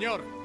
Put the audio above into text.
señor.